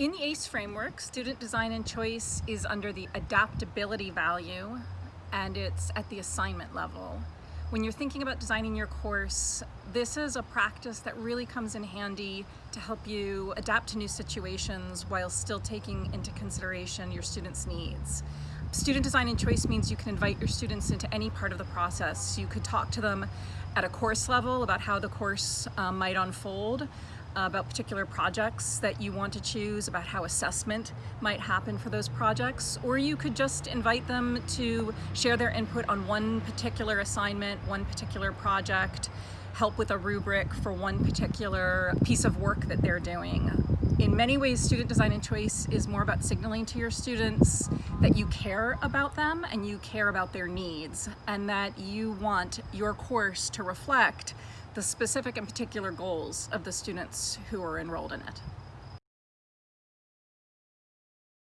In the ACE framework, student design and choice is under the adaptability value and it's at the assignment level. When you're thinking about designing your course, this is a practice that really comes in handy to help you adapt to new situations while still taking into consideration your students' needs. Student design and choice means you can invite your students into any part of the process. You could talk to them at a course level about how the course um, might unfold, Uh, about particular projects that you want to choose, about how assessment might happen for those projects, or you could just invite them to share their input on one particular assignment, one particular project, help with a rubric for one particular piece of work that they're doing. In many ways, student design and choice is more about signaling to your students that you care about them and you care about their needs and that you want your course to reflect the specific and particular goals of the students who are enrolled in it.